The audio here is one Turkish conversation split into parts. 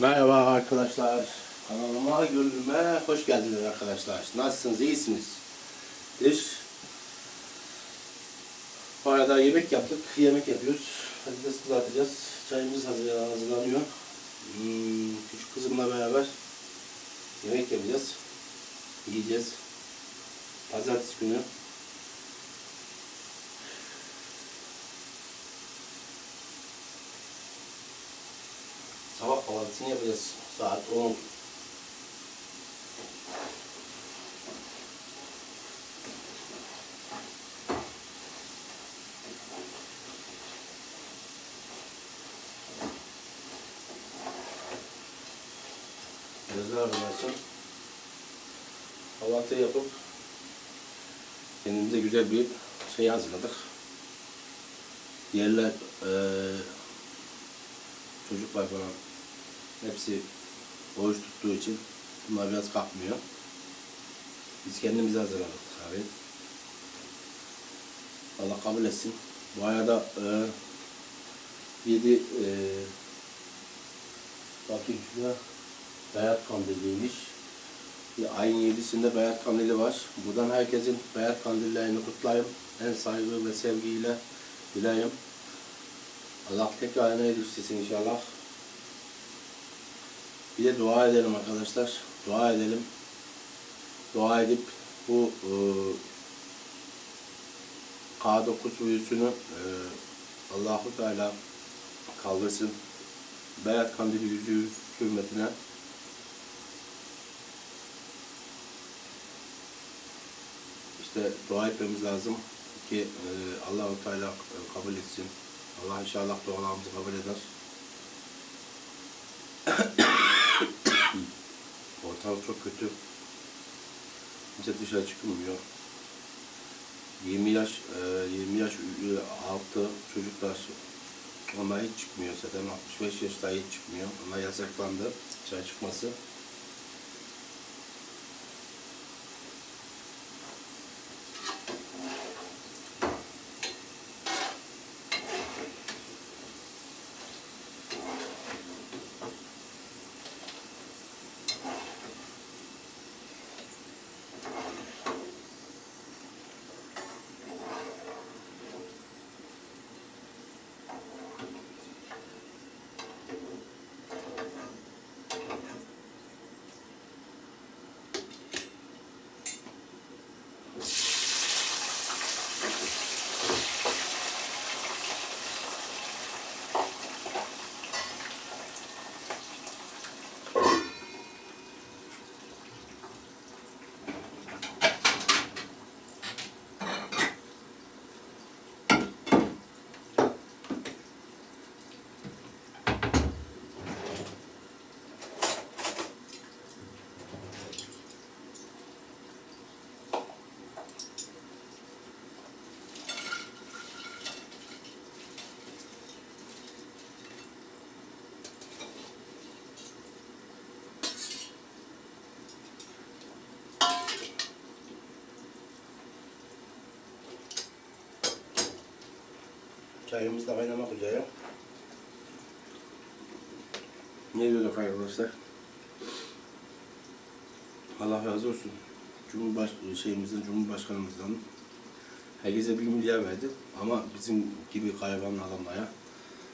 Merhaba arkadaşlar. Kanalıma, gönlüme hoş geldiniz arkadaşlar. Nasılsınız? İyisiniz? Biz bu arada yemek yaptık. Yemek yapıyoruz. Patates kızartacağız. Çayımız hazır, hazırlanıyor. Hmm, küçük kızımla beraber yemek yapacağız. Yiyeceğiz. Pazartesi günü. Kahvaltısını yapacağız. Saat 10. Gözler arasın. Kahvaltı yapıp kendimize güzel bir şey hazırladık. Yerler eee çocuklar falan hepsi oruç tuttuğu için bunlar biraz kalkmıyor. Biz kendimize hazırladık abi. Allah kabul etsin. Bu arada e, 7 e, bakayım şurada Beyat Kandili'ymiş. Ayın 7'sinde Beyat Kandili var. Buradan herkesin Beyat Kandillerini kutlayayım. En saygı ve sevgiyle dileyim. Allah tekrar ne edilsin inşallah. Bir de dua edelim arkadaşlar. Dua edelim. Dua edip bu e, K9 virüsünü e, Allahu Teala kaldırsın. Beyat kandili yüzü hürmetine işte dua etmemiz lazım ki e, Allahu Teala e, kabul etsin. Allah inşallah dualarımızı kabul eder. Ortam çok kötü. Kimse dışarı çıkmıyor. 20 yaş, e, 20 yaş ü- altı çocuklar onlar hiç çıkmıyor zaten 65 yaşta hiç çıkmıyor. Onlar yasaklandı dışarı çıkması. Çayımız da kaynamak üzere. Ne diyorduk arkadaşlar? Allah razı olsun. Cumhurbaş şeyimizden, Cumhurbaşkanımızdan herkese bir milyar verdi. Ama bizim gibi gariban adamlara,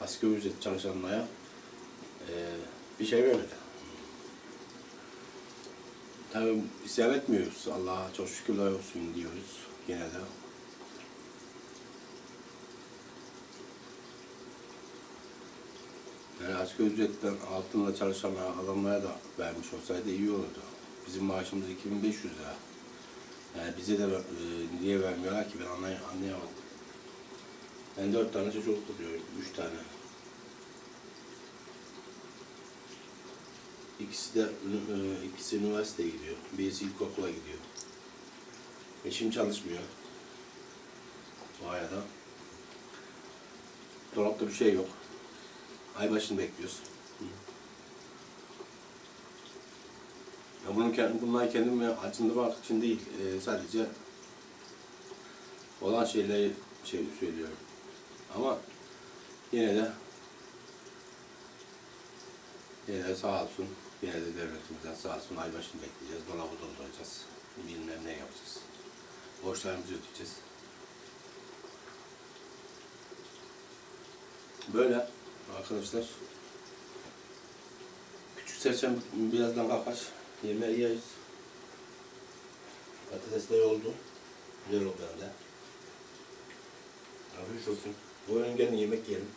asgari ücret çalışanlara eee, bir şey vermedi. Tabii isyan etmiyoruz. Allah'a çok şükürler olsun diyoruz yine de. Yani asgari ücretten altında çalışan adamlara da vermiş olsaydı iyi olurdu. Bizim maaşımız 2500 lira. Yani bize de e, niye vermiyorlar ki ben anlay anlayamadım. Ben dört tane çocuk tutuyorum, üç tane. İkisi de e, ikisi üniversiteye gidiyor, birisi ilkokula gidiyor. Eşim çalışmıyor. Bu arada. Dolapta bir şey yok. Ay başını bekliyoruz. Ya bunun kendi, bunlar kendimi acındırmak için değil, e, sadece olan şeyleri şey söylüyorum. Ama yine de Yine de sağ olsun. Yine de devletimizden sağ olsun. Ay başını bekleyeceğiz. Dolabı dolduracağız. Bilmem ne yapacağız. Borçlarımızı ödeyeceğiz. Böyle arkadaşlar. Küçük serçem birazdan kalkar. Yemeği yeriz. Patatesler oldu. Güzel oldu hem de. Afiyet olsun. Buyurun gelin yemek yiyelim.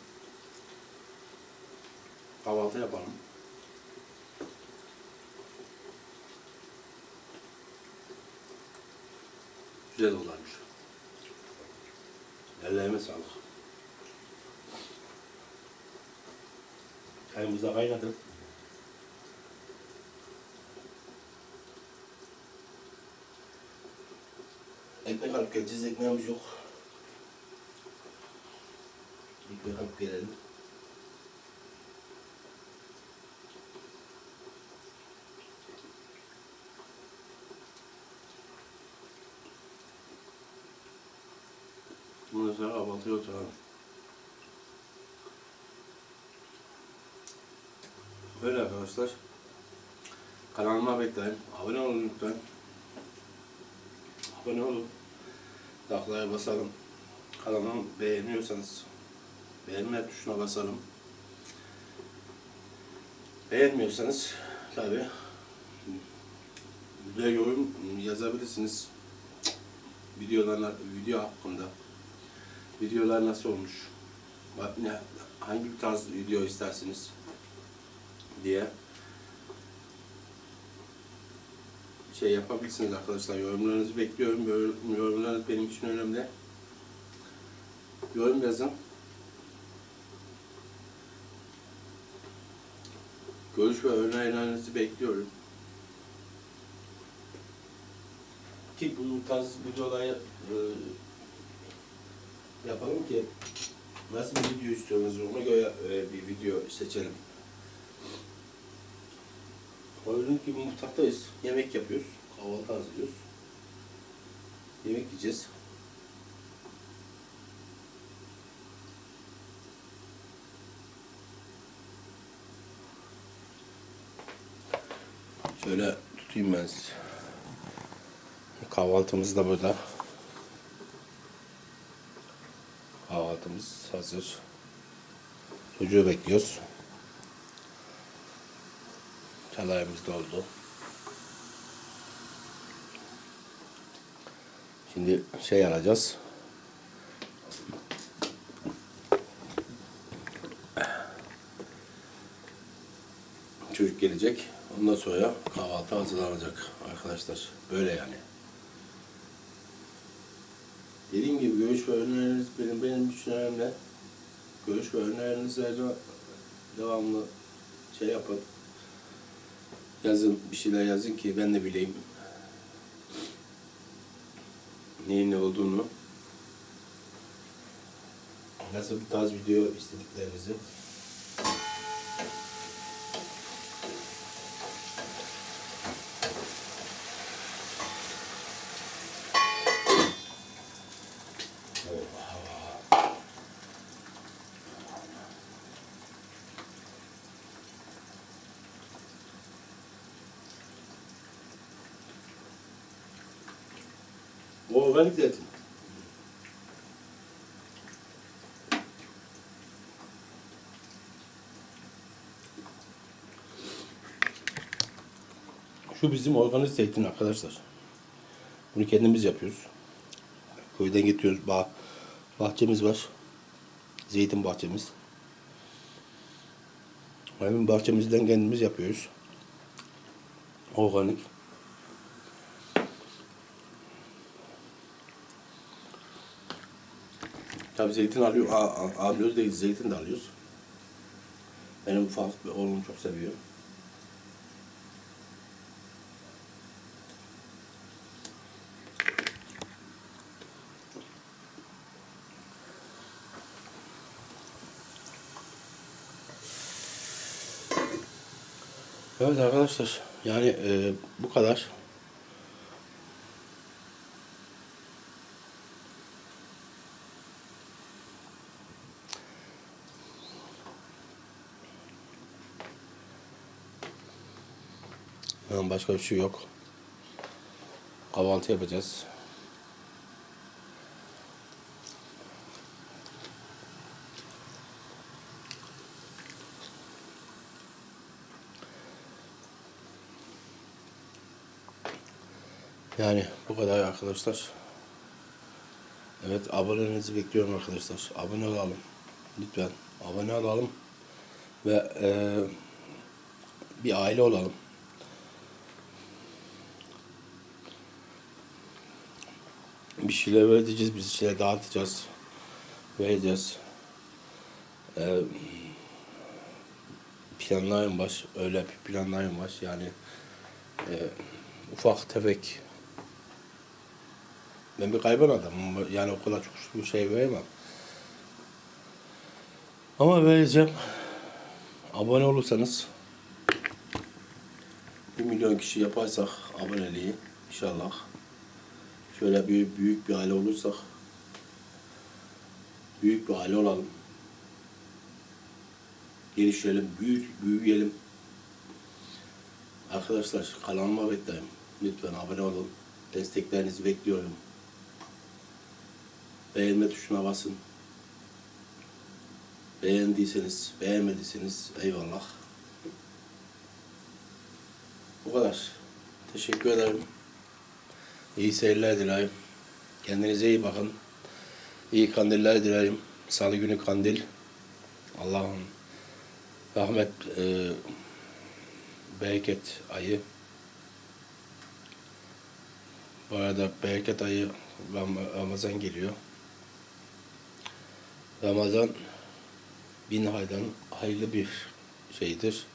Kahvaltı yapalım. Güzel olarmış. Ellerime sağlık. Hij moest daar bijna drukken. Ik ben gaan kijken, dus ik neem zoek. Ik ben gaan kijken. Moet je zeggen, wat heel traag. Böyle arkadaşlar. Kanalıma bekleyin. Abone olun lütfen. Abone olun. Taklaya basalım. Kanalımı beğeniyorsanız beğenme tuşuna basalım. Beğenmiyorsanız tabi bir yorum yazabilirsiniz. Videolarına, video hakkında. Videolar nasıl olmuş? Hangi tarz video istersiniz diye şey yapabilirsiniz arkadaşlar. Yorumlarınızı bekliyorum. Yorum- Yorumlarınız benim için önemli. Yorum yazın. Görüş ve önerilerinizi bekliyorum. Ki bu tarz videoları e, yapalım ki nasıl bir video istiyorsunuz ona göre e, bir video seçelim. Gördüğünüz gibi mutfaktayız. Yemek yapıyoruz. Kahvaltı hazırlıyoruz. Yemek yiyeceğiz. Şöyle tutayım ben size. Kahvaltımız da burada. Kahvaltımız hazır. Çocuğu bekliyoruz. Çalayımız doldu. Şimdi şey alacağız. Çocuk gelecek. Ondan sonra kahvaltı hazırlanacak arkadaşlar. Böyle yani. Dediğim gibi görüş ve önerileriniz benim, benim için önemli. Görüş ve önerilerinizi devamlı şey yapın. Yazın, bir şeyler yazın ki ben de bileyim. Neyin ne olduğunu. Nasıl bir tarz video istediklerinizi. Bu organik zeytin. Şu bizim organik zeytin arkadaşlar. Bunu kendimiz yapıyoruz. Köyden getiriyoruz. Bah bahçemiz var. Zeytin bahçemiz. Hemen bahçemizden kendimiz yapıyoruz. Organik. Tabi zeytin alıyor, a- a- alıyoruz değil, zeytin de alıyoruz. Benim ufak oğlum çok seviyor. Evet arkadaşlar, yani e, bu kadar. Yani başka bir şey yok. Kahvaltı yapacağız. Yani bu kadar arkadaşlar. Evet abonelerinizi bekliyorum arkadaşlar. Abone olalım. Lütfen abone olalım. Ve eee, bir aile olalım. Bir şeyler vereceğiz, bir şeyler dağıtacağız. Vereceğiz. Eee planlarım var. Öyle bir planlarım var. Yani eee, ufak tefek ben bir kayban adamım. Yani o kadar çok bir şey veremem. Ama vereceğim. Abone olursanız 1 milyon kişi yaparsak aboneliği inşallah şöyle bir büyük bir aile olursak büyük bir aile olalım. Gelişelim, büyük, büyüyelim. Arkadaşlar kanalıma bekleyin. Lütfen abone olun. Desteklerinizi bekliyorum. Beğenme tuşuna basın. Beğendiyseniz, beğenmediyseniz eyvallah. Bu kadar. Teşekkür ederim. İyi seyirler dilerim. Kendinize iyi bakın. İyi kandiller dilerim. Salı günü kandil. Allah'ın rahmet, e, bereket ayı. Bu arada bereket ayı Ram- Ramazan geliyor. Ramazan bin aydan hayırlı bir şeydir.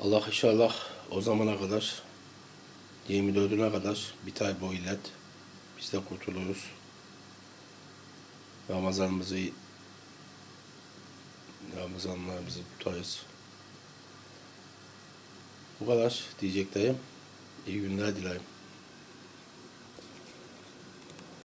Allah inşallah o zamana kadar 24'üne kadar bir ay bu illet biz de kurtuluruz. Ramazanımızı Ramazanlarımızı tutarız. Bu kadar diyeceklerim. İyi günler dilerim.